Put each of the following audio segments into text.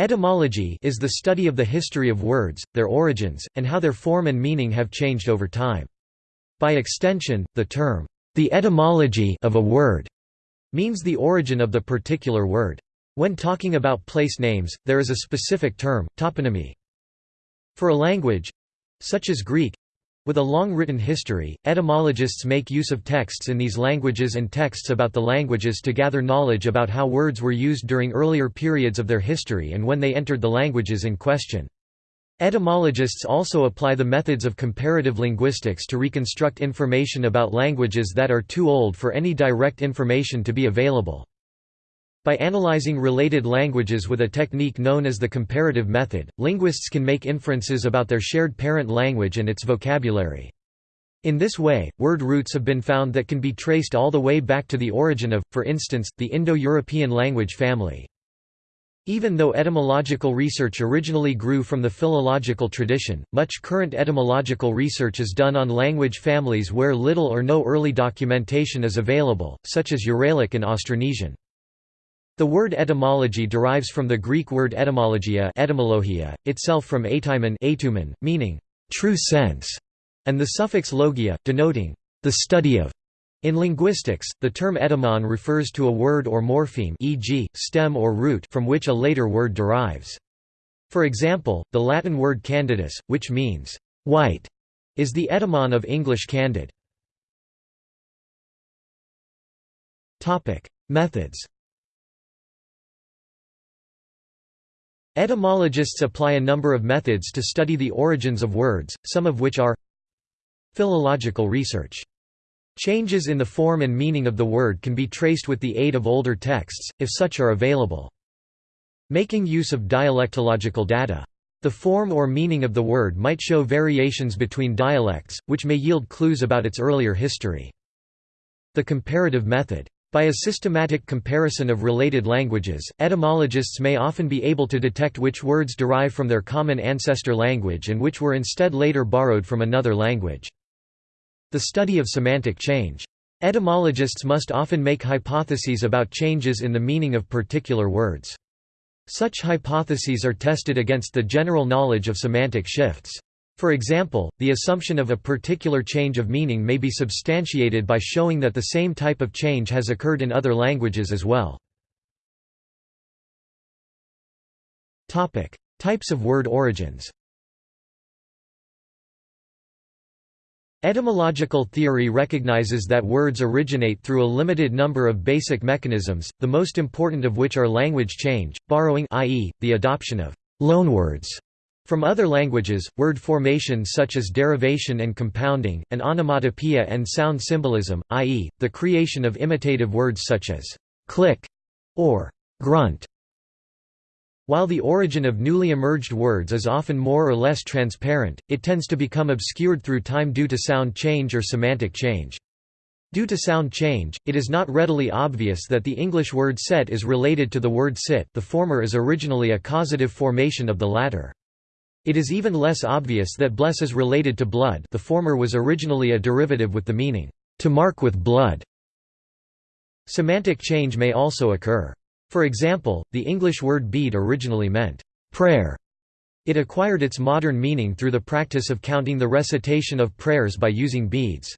Etymology is the study of the history of words, their origins, and how their form and meaning have changed over time. By extension, the term, the etymology of a word, means the origin of the particular word. When talking about place names, there is a specific term, toponymy. For a language—such as Greek, with a long written history, etymologists make use of texts in these languages and texts about the languages to gather knowledge about how words were used during earlier periods of their history and when they entered the languages in question. Etymologists also apply the methods of comparative linguistics to reconstruct information about languages that are too old for any direct information to be available. By analyzing related languages with a technique known as the comparative method, linguists can make inferences about their shared parent language and its vocabulary. In this way, word roots have been found that can be traced all the way back to the origin of, for instance, the Indo-European language family. Even though etymological research originally grew from the philological tradition, much current etymological research is done on language families where little or no early documentation is available, such as Uralic and Austronesian. The word etymology derives from the Greek word etymologia, etymologia itself from etymon meaning true sense, and the suffix logia, denoting the study of. In linguistics, the term etymon refers to a word or morpheme e.g., stem or root from which a later word derives. For example, the Latin word candidus, which means white, is the etymon of English candid. Methods Etymologists apply a number of methods to study the origins of words, some of which are Philological research. Changes in the form and meaning of the word can be traced with the aid of older texts, if such are available. Making use of dialectological data. The form or meaning of the word might show variations between dialects, which may yield clues about its earlier history. The comparative method. By a systematic comparison of related languages, etymologists may often be able to detect which words derive from their common ancestor language and which were instead later borrowed from another language. The study of semantic change. Etymologists must often make hypotheses about changes in the meaning of particular words. Such hypotheses are tested against the general knowledge of semantic shifts. For example, the assumption of a particular change of meaning may be substantiated by showing that the same type of change has occurred in other languages as well. Types of word origins Etymological theory recognizes that words originate through a limited number of basic mechanisms, the most important of which are language change, borrowing i.e., the adoption of loanwords from other languages, word formation such as derivation and compounding, and onomatopoeia and sound symbolism, i.e., the creation of imitative words such as click or grunt. While the origin of newly emerged words is often more or less transparent, it tends to become obscured through time due to sound change or semantic change. Due to sound change, it is not readily obvious that the English word set is related to the word sit the former is originally a causative formation of the latter. It is even less obvious that bless is related to blood the former was originally a derivative with the meaning, to mark with blood. Semantic change may also occur. For example, the English word bead originally meant, prayer. It acquired its modern meaning through the practice of counting the recitation of prayers by using beads.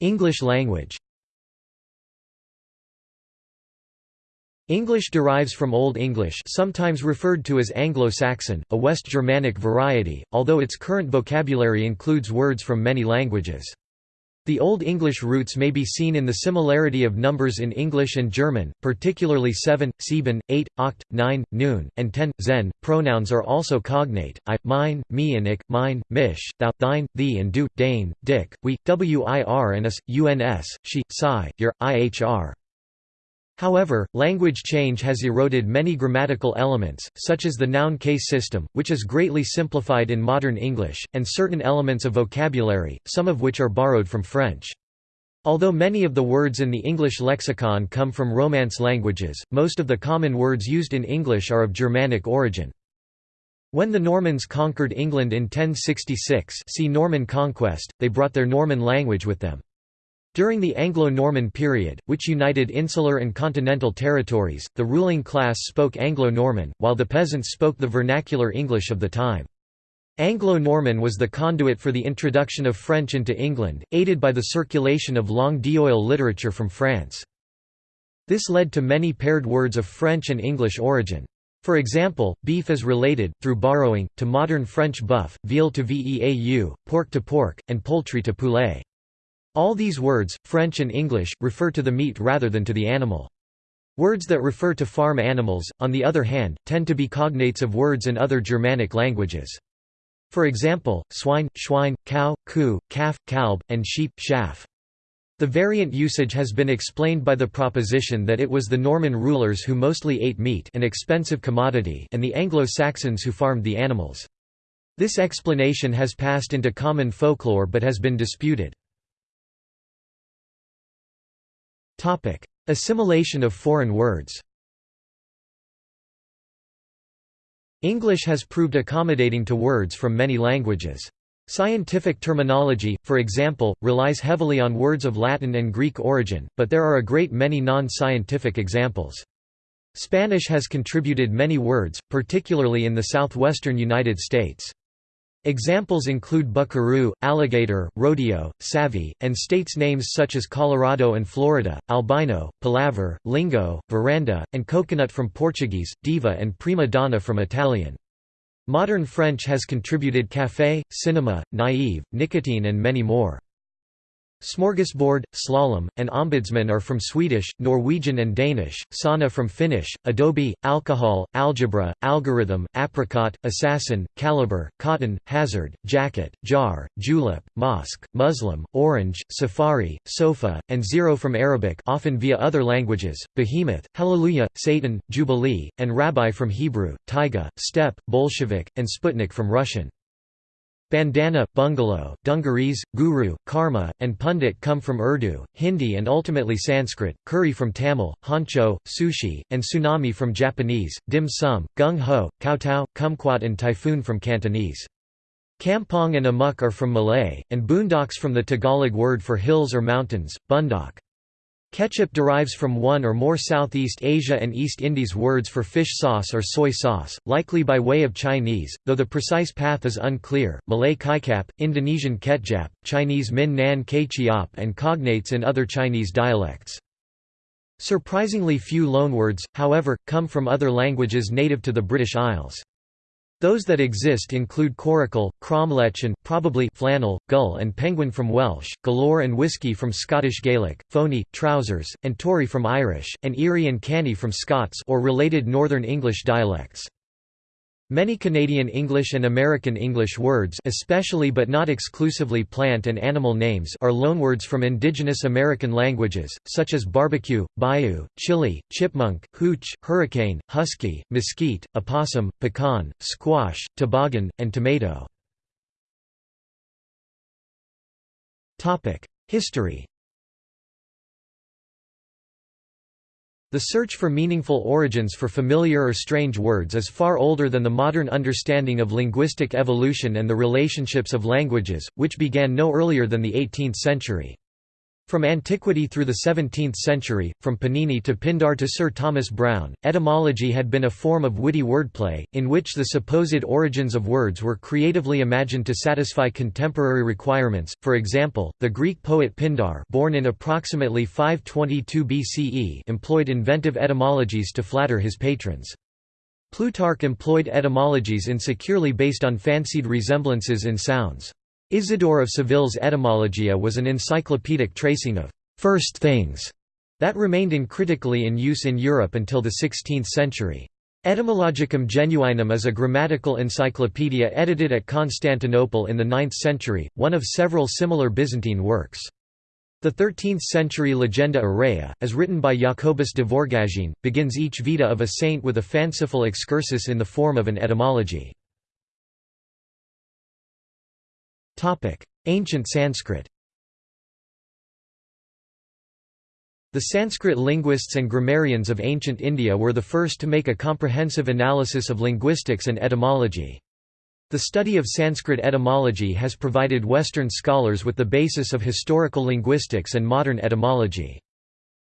English language English derives from Old English sometimes referred to as Anglo-Saxon, a West Germanic variety, although its current vocabulary includes words from many languages. The Old English roots may be seen in the similarity of numbers in English and German, particularly 7, sieben, 8, oct, 9, noon, and 10, zen. Pronouns are also cognate, I, mine, me and ich, mine, mich, thou, thine, thee and du, dane, dick, we, wir and us, uns, she, psi, your, ihr. However, language change has eroded many grammatical elements, such as the noun case system, which is greatly simplified in modern English, and certain elements of vocabulary, some of which are borrowed from French. Although many of the words in the English lexicon come from Romance languages, most of the common words used in English are of Germanic origin. When the Normans conquered England in 1066 see Norman conquest, they brought their Norman language with them. During the Anglo-Norman period, which united insular and continental territories, the ruling class spoke Anglo-Norman, while the peasants spoke the vernacular English of the time. Anglo-Norman was the conduit for the introduction of French into England, aided by the circulation of langue d'oil literature from France. This led to many paired words of French and English origin. For example, beef is related, through borrowing, to modern French boeuf, veal to veau, pork to pork, and poultry to poulet. All these words, French and English, refer to the meat rather than to the animal. Words that refer to farm animals, on the other hand, tend to be cognates of words in other Germanic languages. For example, swine, schwein, cow, ku, calf, kalb, and sheep, schaf. The variant usage has been explained by the proposition that it was the Norman rulers who mostly ate meat an expensive commodity and the Anglo-Saxons who farmed the animals. This explanation has passed into common folklore but has been disputed. Assimilation of foreign words English has proved accommodating to words from many languages. Scientific terminology, for example, relies heavily on words of Latin and Greek origin, but there are a great many non-scientific examples. Spanish has contributed many words, particularly in the southwestern United States. Examples include buckaroo, alligator, rodeo, savvy, and states names such as Colorado and Florida, albino, palaver, lingo, veranda, and coconut from Portuguese, diva and prima donna from Italian. Modern French has contributed café, cinema, naïve, nicotine and many more. Smorgasbord, slalom, and ombudsman are from Swedish, Norwegian and Danish, sauna from Finnish, adobe, alcohol, algebra, algorithm, apricot, assassin, caliber, cotton, hazard, jacket, jar, julep, mosque, Muslim, orange, safari, sofa, and zero from Arabic often via other languages, behemoth, hallelujah, Satan, jubilee, and rabbi from Hebrew, taiga, steppe, Bolshevik, and Sputnik from Russian. Bandana, bungalow, dungarees, guru, karma, and pundit come from Urdu, Hindi and ultimately Sanskrit, curry from Tamil, honcho, sushi, and tsunami from Japanese, dim sum, gung ho, kowtow, kumquat and typhoon from Cantonese. Kampong and amok are from Malay, and boondocks from the Tagalog word for hills or mountains, bundak. Ketchup derives from one or more Southeast Asia and East Indies words for fish sauce or soy sauce, likely by way of Chinese, though the precise path is unclear. Malay kaikap, Indonesian ketjap, Chinese min nan kchiap, and cognates in other Chinese dialects. Surprisingly few loanwords, however, come from other languages native to the British Isles. Those that exist include coracle, cromlech and, probably, flannel, gull and penguin from Welsh, galore and whisky from Scottish Gaelic, phony, trousers, and tory from Irish, and eerie and canny from Scots or related Northern English dialects. Many Canadian English and American English words especially but not exclusively plant and animal names are loanwords from indigenous American languages, such as barbecue, bayou, chili, chipmunk, hooch, hurricane, husky, mesquite, opossum, pecan, squash, toboggan, and tomato. History The search for meaningful origins for familiar or strange words is far older than the modern understanding of linguistic evolution and the relationships of languages, which began no earlier than the 18th century. From antiquity through the 17th century, from Panini to Pindar to Sir Thomas Browne, etymology had been a form of witty wordplay, in which the supposed origins of words were creatively imagined to satisfy contemporary requirements. For example, the Greek poet Pindar, born in approximately 522 BCE, employed inventive etymologies to flatter his patrons. Plutarch employed etymologies insecurely based on fancied resemblances in sounds. Isidore of Seville's Etymologia was an encyclopedic tracing of first things that remained uncritically in use in Europe until the 16th century. Etymologicum Genuinum is a grammatical encyclopedia edited at Constantinople in the 9th century, one of several similar Byzantine works. The 13th-century Legenda Aurea, as written by Jacobus de Voragine, begins each vita of a saint with a fanciful excursus in the form of an etymology. Ancient Sanskrit The Sanskrit linguists and grammarians of ancient India were the first to make a comprehensive analysis of linguistics and etymology. The study of Sanskrit etymology has provided Western scholars with the basis of historical linguistics and modern etymology.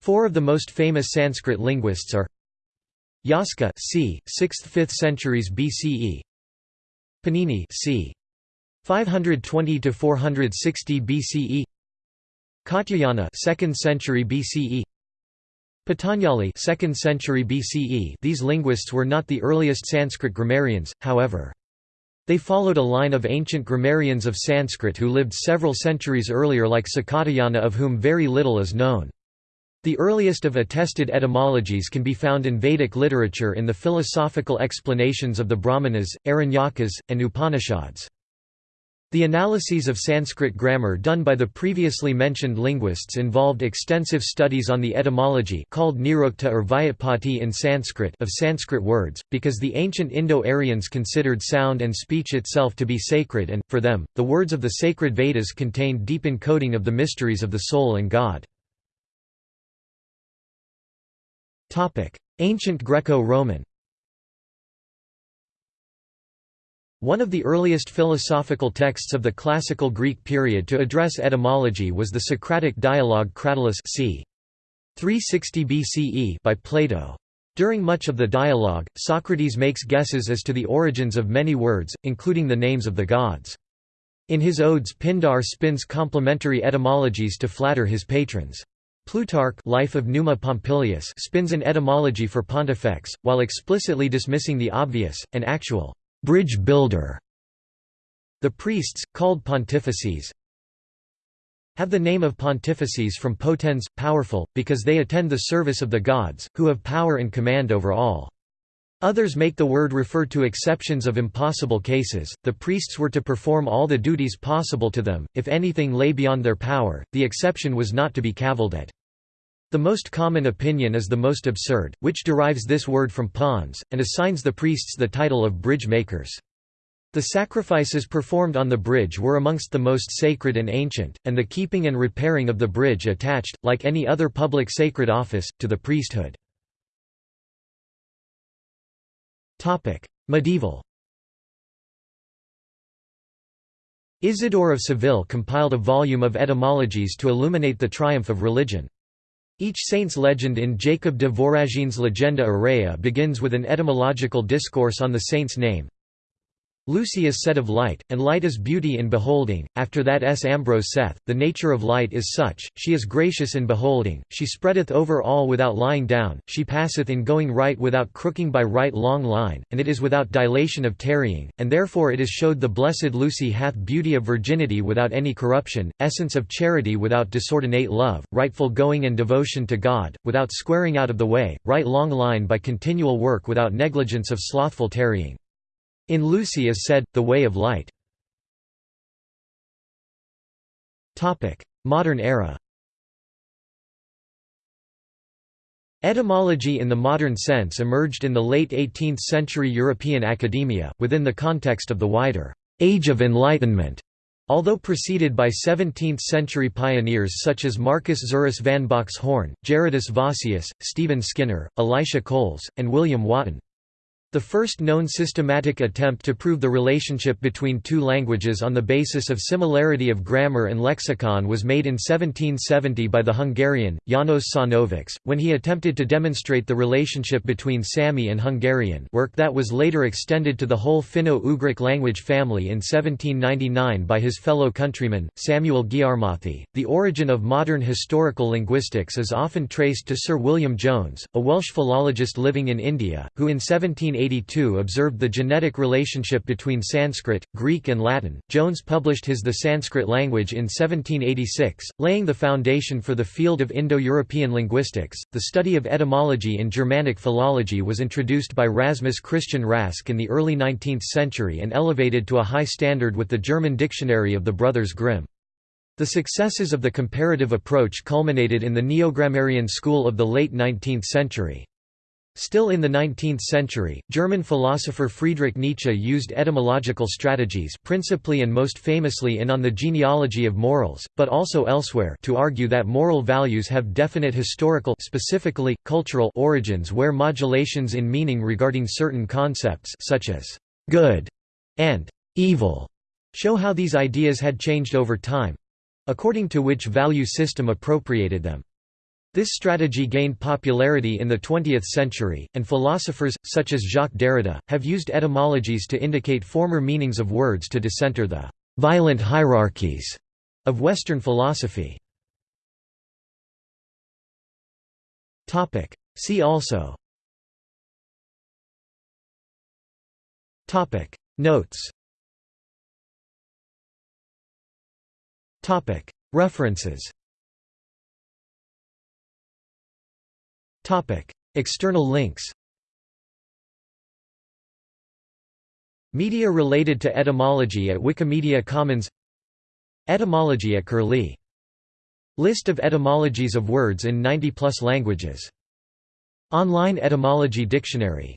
Four of the most famous Sanskrit linguists are Yaska c. 6th–5th centuries BCE Panini c. 520 to 460 BCE Katyayana 2nd century BCE Patanjali 2nd century BCE These linguists were not the earliest Sanskrit grammarians however they followed a line of ancient grammarians of Sanskrit who lived several centuries earlier like Sakatayana of whom very little is known. The earliest of attested etymologies can be found in Vedic literature in the philosophical explanations of the Brahmanas, Aranyakas, and Upanishads. The analyses of Sanskrit grammar done by the previously mentioned linguists involved extensive studies on the etymology called nirukta or vyutpatti in Sanskrit of Sanskrit words, because the ancient Indo-Aryans considered sound and speech itself to be sacred and, for them, the words of the sacred Vedas contained deep encoding of the mysteries of the soul and God. Ancient Greco-Roman One of the earliest philosophical texts of the classical Greek period to address etymology was the Socratic dialogue Cratylus c. 360 BCE by Plato. During much of the dialogue, Socrates makes guesses as to the origins of many words, including the names of the gods. In his odes Pindar spins complimentary etymologies to flatter his patrons. Plutarch Life of Numa Pompilius spins an etymology for pontifex, while explicitly dismissing the obvious, and actual bridge builder. The priests, called pontifices, have the name of pontifices from potens, powerful, because they attend the service of the gods, who have power and command over all. Others make the word refer to exceptions of impossible cases, the priests were to perform all the duties possible to them, if anything lay beyond their power, the exception was not to be cavilled at. The most common opinion is the most absurd, which derives this word from pons, and assigns the priests the title of bridge makers. The sacrifices performed on the bridge were amongst the most sacred and ancient, and the keeping and repairing of the bridge attached, like any other public sacred office, to the priesthood. Medieval Isidore of Seville compiled a volume of etymologies to illuminate the triumph of religion. Each saint's legend in Jacob de Voragine's Legenda Aurea begins with an etymological discourse on the saint's name, Lucy is said of light, and light is beauty in beholding. After that S. Ambrose saith, The nature of light is such, she is gracious in beholding, she spreadeth over all without lying down, she passeth in going right without crooking by right long line, and it is without dilation of tarrying, and therefore it is showed the blessed Lucy hath beauty of virginity without any corruption, essence of charity without disordinate love, rightful going and devotion to God, without squaring out of the way, right long line by continual work without negligence of slothful tarrying. In Lucy is said, the way of light. Modern era Etymology in the modern sense emerged in the late 18th-century European academia, within the context of the wider «Age of Enlightenment», although preceded by 17th-century pioneers such as Marcus Zuerius van Boxhorn, Gerardus Vossius, Stephen Skinner, Elisha Coles, and William Wotton. The first known systematic attempt to prove the relationship between two languages on the basis of similarity of grammar and lexicon was made in 1770 by the Hungarian, János Sajnovics, when he attempted to demonstrate the relationship between Sami and Hungarian work that was later extended to the whole Finno-Ugric language family in 1799 by his fellow countryman, Samuel Gyarmathi. The origin of modern historical linguistics is often traced to Sir William Jones, a Welsh philologist living in India, who in 1780 1882 observed the genetic relationship between Sanskrit, Greek and Latin. Jones published his The Sanskrit Language in 1786, laying the foundation for the field of Indo-European linguistics. The study of etymology in Germanic philology was introduced by Rasmus Christian Rask in the early 19th century and elevated to a high standard with the German dictionary of the brothers Grimm. The successes of the comparative approach culminated in the Neogrammarian school of the late 19th century. Still in the 19th century, German philosopher Friedrich Nietzsche used etymological strategies principally and most famously in On the Genealogy of Morals, but also elsewhere to argue that moral values have definite historical specifically, cultural origins where modulations in meaning regarding certain concepts such as «good» and evil show how these ideas had changed over time—according to which value system appropriated them. This strategy gained popularity in the 20th century, and philosophers, such as Jacques Derrida, have used etymologies to indicate former meanings of words to decenter the «violent hierarchies» of Western philosophy. See also Notes References External links Media related to etymology at Wikimedia Commons Etymology at Curlie. List of etymologies of words in 90-plus languages. Online Etymology Dictionary